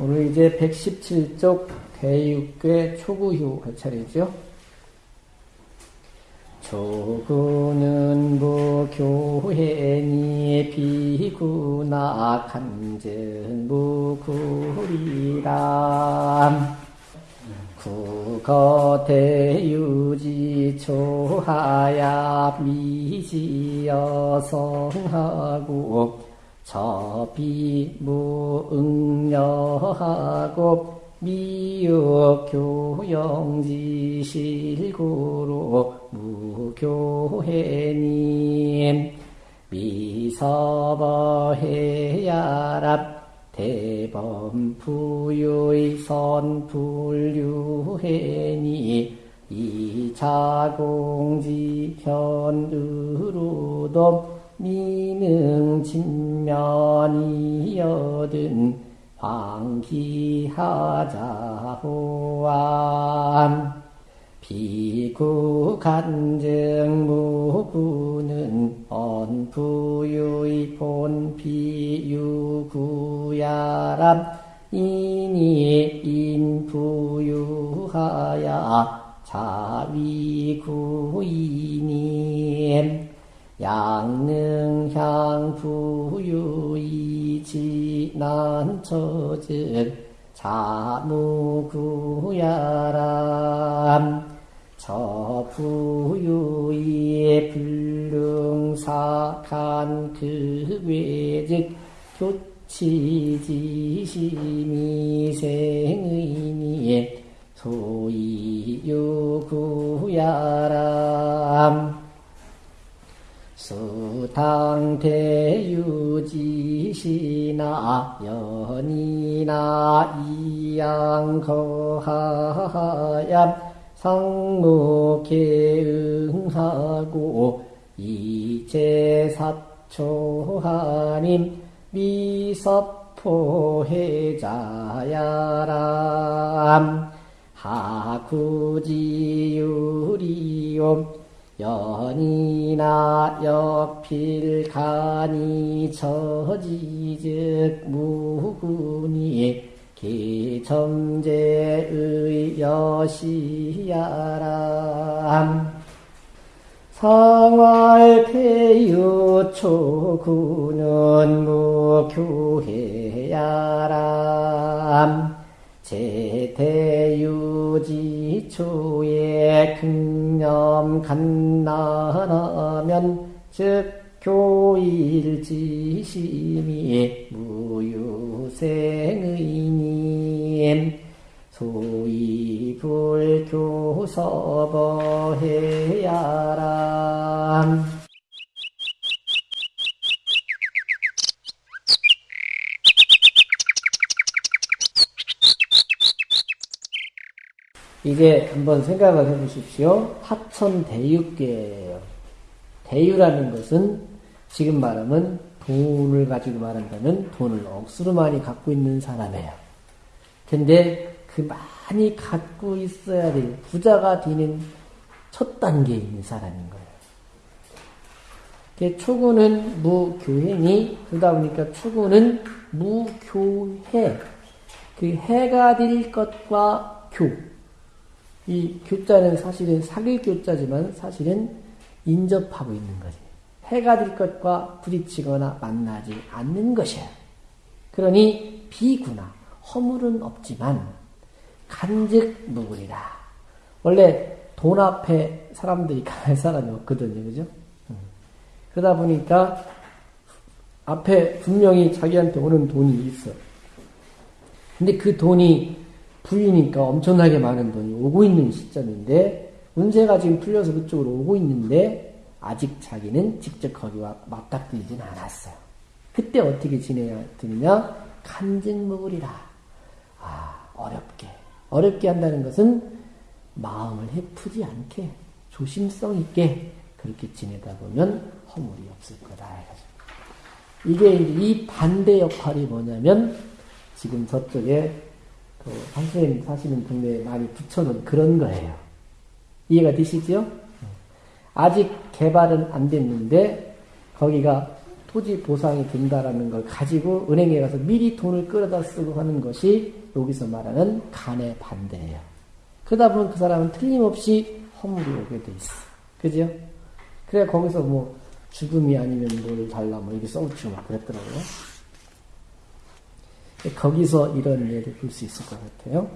오늘 이제 117쪽 대육괴 초구휴 할 차례죠. 초구는 무교회니 비구나 간전 무구리람 국어 대유지 초하야 미지여 성하고 저비 무응여하고 미역교영지 실구로 무교회님 미서버해야랍 대범부유의 선불유해니 이자공지 현으로도 미능 진면이여든 황기하자호암. 비구 간증 무구는 언부유의 본비유구야람. 이니 인부유하야 자위구이님 양능향 부유이 지 난처즉 자무구야람. 저부유의 불능사간 그 외즉 교치지심이 생의니 소이유구야람 수탕대유지시나 연이나 이양거하얌 상무계응하고 이제사초하님 미섭포해자야람 하구지유리옴 연이나 여필간이 처지즉 무군이 기점제의 여시야람. 상활폐유 초구는 무교해야람 제대유지초에 극념 간나하면 즉 교일지심이 무유생의님. 소위 불교서버해야람 이제 한번 생각을 해보십시오. 하천 대유계예요. 대유라는 것은 지금 말하면 돈을 가지고 말한다면 돈을 억수로 많이 갖고 있는 사람이에요. 근데 그 많이 갖고 있어야 될 부자가 되는 첫 단계에 있는 사람인 거예요. 초구는 무교행이 그러다 보니까 초구는 무교해 그 해가 될 것과 교. 이 교자는 사실은 사귈 교자지만 사실은 인접하고 있는 거지. 해가 될 것과 부딪히거나 만나지 않는 것이야. 그러니 비구나 허물은 없지만 간즉 무구리라. 원래 돈 앞에 사람들이 갈 사람이 없거든요. 그죠? 그러다 보니까 앞에 분명히 자기한테 오는 돈이 있어. 근데 그 돈이 부이니까 엄청나게 많은 돈이 오고 있는 시점인데 운세가 지금 풀려서 그쪽으로 오고 있는데 아직 자기는 직접 거기와 맞닥뜨리진 않았어요. 그때 어떻게 지내야 되느냐? 간증무구리라. 아 어렵게 어렵게 한다는 것은 마음을 해프지 않게 조심성 있게 그렇게 지내다 보면 허물이 없을 거다. 이게 이 반대 역할이 뭐냐면 지금 저쪽에 그 선생님 사시는 동네에 많이 붙여놓은 그런 거예요. 이해가 되시죠? 아직 개발은 안 됐는데 거기가 토지 보상이 된다라는 걸 가지고 은행에 가서 미리 돈을 끌어다 쓰고 하는 것이 여기서 말하는 간의 반대예요. 그러다 보면 그 사람은 틀림없이 허물이 오게 돼 있어. 그죠? 그래 거기서 뭐 죽음이 아니면 뭘 달라 뭐 이렇게 써붙이고 막 그랬더라고요. 거기서 이런 예를 볼 수 있을 것 같아요.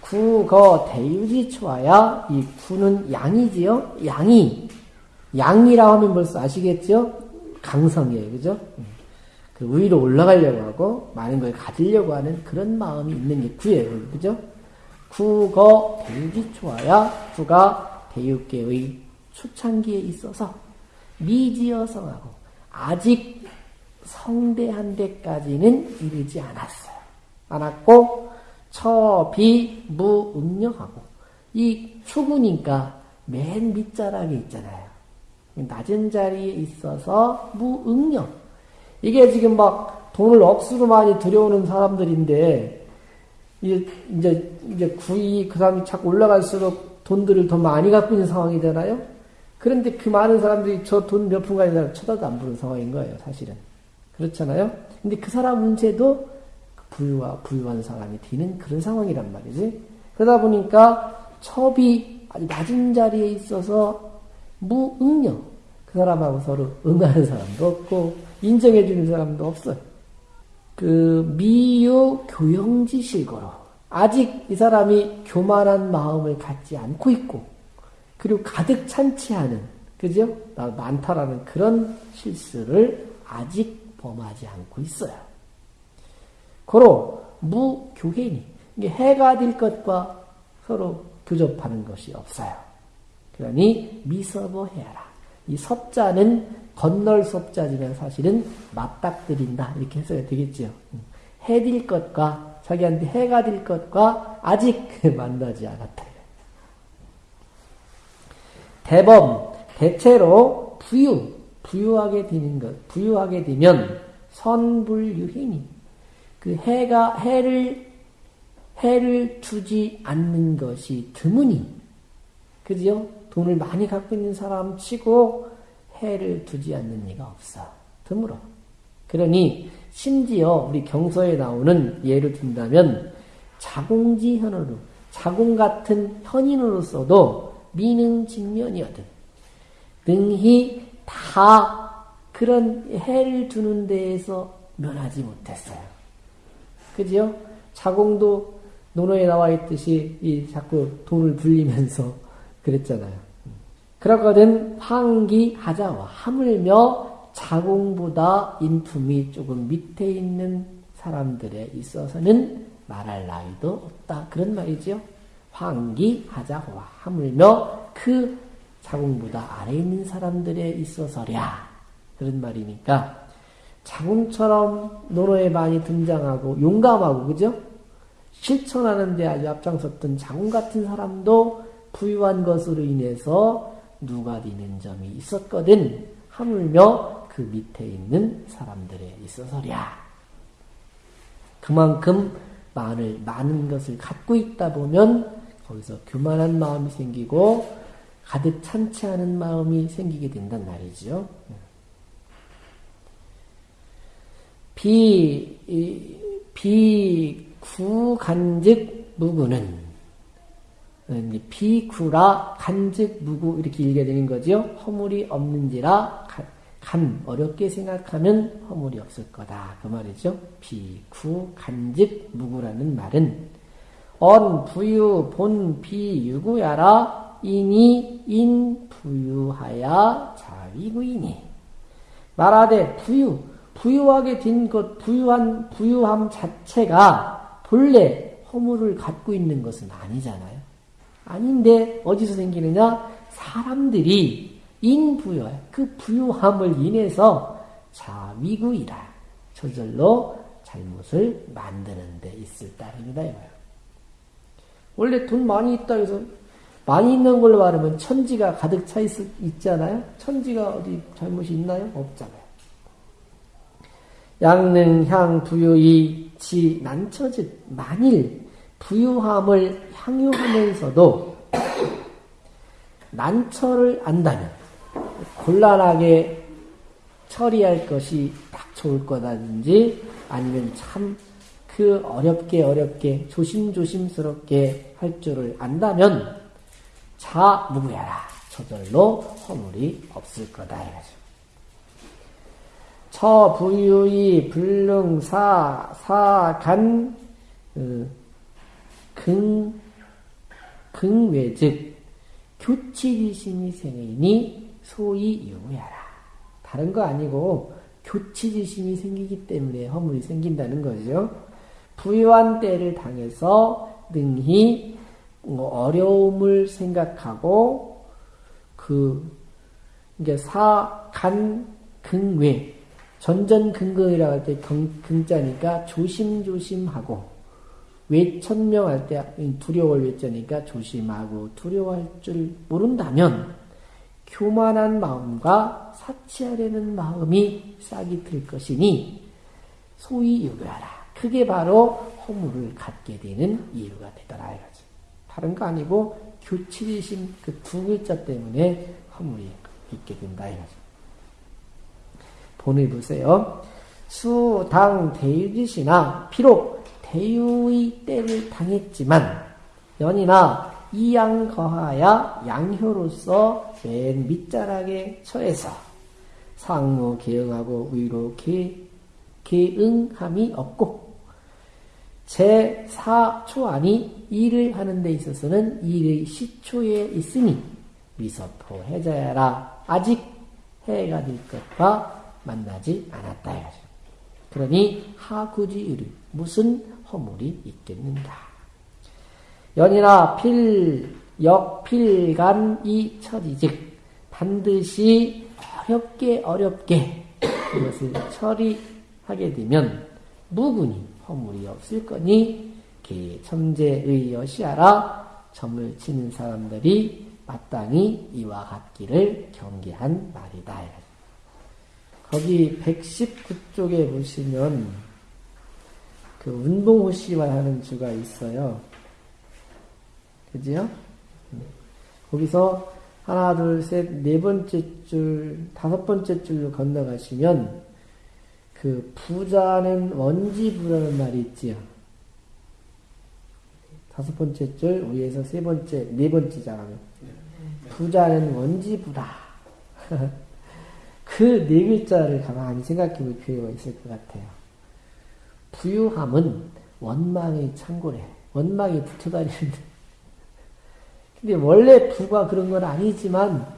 구거 대유지 초하야 이 구는 양이지요. 양이 양이라고 하면 벌써 아시겠죠? 강성이에요, 그죠? 그 위로 올라가려고 하고 많은 걸 가지려고 하는 그런 마음이 있는 게 구예요, 그죠? 구거 대유지 초하야 구가 대유계의 초창기에 있어서 미지어성하고 아직 성대한 데까지는 이르지 않았어요. 않았고 처비무응력하고 이 초구니까 맨 밑자락에 있잖아요. 낮은 자리에 있어서 무응력. 이게 지금 막 돈을 억수로 많이 들여오는 사람들인데 이제 이제 구이 그 사람이 자꾸 올라갈수록 돈들을 더 많이 갖고 있는 상황이잖아요. 그런데 그 많은 사람들이 저 돈 몇푼 가진 사람 쳐다도 안 보는 상황인 거예요, 사실은. 그렇잖아요? 근데 그 사람 문제도 부유와 부유한 사람이 되는 그런 상황이란 말이지. 그러다 보니까 첩이 아주 낮은 자리에 있어서 무응력. 그 사람하고 서로 응하는 사람도 없고, 인정해주는 사람도 없어요. 그, 미유 교영지실거로. 아직 이 사람이 교만한 마음을 갖지 않고 있고, 그리고 가득 찬치 하는, 그죠? 많다라는 그런 실수를 아직 범하지 않고 있어요. 고로 무교회니 이게 해가 될 것과 서로 교접하는 것이 없어요. 그러니 미서보해야라. 이 섭자는 건널 섭자지만 사실은 맞닥뜨린다 이렇게 해서야 되겠죠. 해질 것과 자기한테 해가 될 것과 아직 만나지 않았다. 대범 대체로 부유 부유하게 되는 것 부유하게 되면 선불유행이 그 해가 해를 해를 주지 않는 것이 드문이 그죠? 돈을 많이 갖고 있는 사람 치고 해를 두지 않는 이가 없어 드물어. 그러니 심지어 우리 경서에 나오는 예를 든다면 자공지 현으로 자공 같은 현인으로서도 미능 직면이거든. 능히 다 그런 해를 두는 데에서 면하지 못했어요. 그죠? 자공도 논어에 나와 있듯이 이 자꾸 돈을 불리면서 그랬잖아요. 그렇거든 황기 하자와 하물며 자공보다 인품이 조금 밑에 있는 사람들에 있어서는 말할 나위도 없다. 그런 말이죠. 황기 하자와 하물며 그 자궁보다 아래 있는 사람들에 있어서랴. 그런 말이니까 자궁처럼 노로에 많이 등장하고 용감하고 그죠? 실천하는데 아주 앞장섰던 자궁 같은 사람도 부유한 것으로 인해서 누가 되는 점이 있었거든. 하물며 그 밑에 있는 사람들에 있어서랴. 그만큼 많은, 많은 것을 갖고 있다 보면 거기서 교만한 마음이 생기고 가득 찬치 않은 마음이 생기게 된단 말이죠. 비, 비구간즉 무구는 비구라 간즉 무구 이렇게 읽게 되는 거죠. 허물이 없는지라 간 어렵게 생각하면 허물이 없을 거다 그 말이죠. 비구 간즉 무구라는 말은 언 부유 본 비유구야라 인이 인 부유하야 자위구이니 말하되 부유 부유하게 된 것 부유한 부유함 자체가 본래 허물을 갖고 있는 것은 아니잖아요. 아닌데 어디서 생기느냐? 사람들이 인부여 그 부유함을 인해서 자위구이라 저절로 잘못을 만드는 데 있을 따름이다 이거예요. 원래 돈 많이 있다 해서 많이 있는 걸로 말하면 천지가 가득 차 있, 있잖아요. 천지가 어디 잘못이 있나요? 없잖아요. 양능 향 부유이 지 난처즉 만일 부유함을 향유하면서도 난처를 안다면 곤란하게 처리할 것이 딱 좋을 거다든지 아니면 참 그 어렵게 어렵게 조심조심스럽게 할 줄을 안다면 자 무구야라 저절로 허물이 없을 거다 이거죠. 처부유이 불능사 사간 어, 근 근외즉 교치지심이 생기니 소위 유무야라. 다른 거 아니고 교치지심이 생기기 때문에 허물이 생긴다는 거죠. 부유한 때를 당해서 능히 어려움을 생각하고 그 이게 사간 근외 전전근거이라고 할때 근자니까 조심조심하고 외천명할 때 두려워할 외자니까 조심하고 두려워할 줄 모른다면 교만한 마음과 사치하려는 마음이 싹이 들 것이니 소위 유교하라. 그게 바로 허물을 갖게 되는 이유가 되더라 이거지. 다른 거 아니고 교치리심 그두 글자 때문에 허물이 있게 된다 이거지. 본을 보세요. 수, 당, 대유지시나 비록 대유의 때를 당했지만 연이나 이양 거하야 양효로서 맨 밑자락에 처해서 상무 개응하고 위로 개, 개응함이 없고 제4초안이 일을 하는 데 있어서는 일의 시초에 있으니 미서포 해자야라 아직 해가 될 것과 만나지 않았다. 그러니 하구지의를 무슨 허물이 있겠는가. 연이나 필, 역, 필간, 이 처리즉 반드시 어렵게 어렵게 이것을 처리하게 되면 무근이 허물이 없을 거니 첨제의 여시하라 점을 치는 사람들이 마땅히 이와 같기를 경계한 말이다. 거기 119쪽에 보시면 그 운동호 씨와 하는 주가 있어요. 그지요? 거기서 하나, 둘, 셋, 네 번째 줄, 다섯 번째 줄로 건너가시면 그 부자는 원지부라는 말이 있지요. 다섯 번째 줄 위에서 세 번째, 네 번째잖아요. 부자는 원지부다. 그 네 글자를 가만히 생각해 볼 필요가 있을 것 같아요. 부유함은 원망의 창고래. 원망이 붙어다니는데. 근데 원래 부가 그런 건 아니지만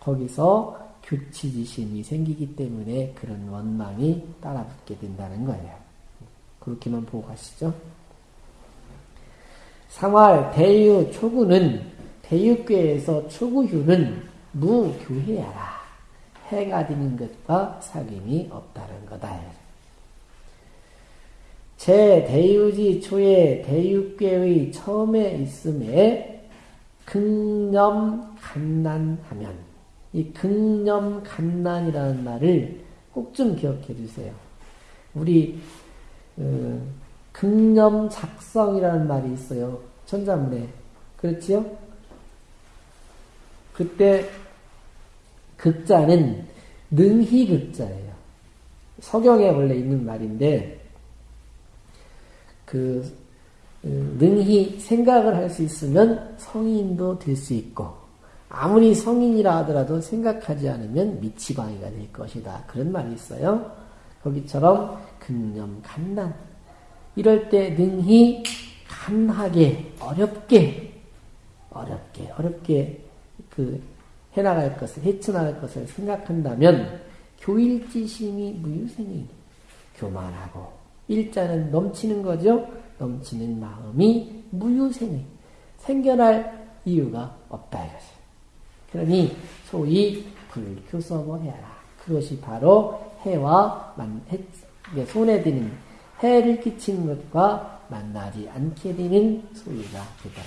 거기서 교치지심이 생기기 때문에 그런 원망이 따라붙게 된다는 거예요. 그렇게만 보고 가시죠. 상활, 대유, 초구는 대유괴에서 초구휴는 무교해야라. 해가 되는 것과 사귐이 없다는 거다. 제 대유지 초에 대유괴의 처음에 있음에 극념 간난하면 이 극념 간난이라는 말을 꼭 좀 기억해 주세요. 우리 어, 극념 작성이라는 말이 있어요. 천자문에 그렇지요? 그때 극자는 능히 극자예요. 서경에 원래 있는 말인데 그 어, 능히 생각을 할 수 있으면 성인도 될 수 있고 아무리 성인이라 하더라도 생각하지 않으면 미치광이가 될 것이다. 그런 말이 있어요. 거기처럼 근념 간난 이럴 때 능히 간하게 어렵게 어렵게 어렵게 그 해나갈 것을 헤쳐나갈 것을 생각한다면 교일지심이 무유생이 교만하고 일자는 넘치는 거죠. 넘치는 마음이 무유생이 생겨날 이유가 없다 이것이. 그러니 소위 불교섭을 해라. 그것이 바로 해와 만, 해, 손에 드는 해를 끼치는 것과 만나지 않게 되는 소리가 되더라.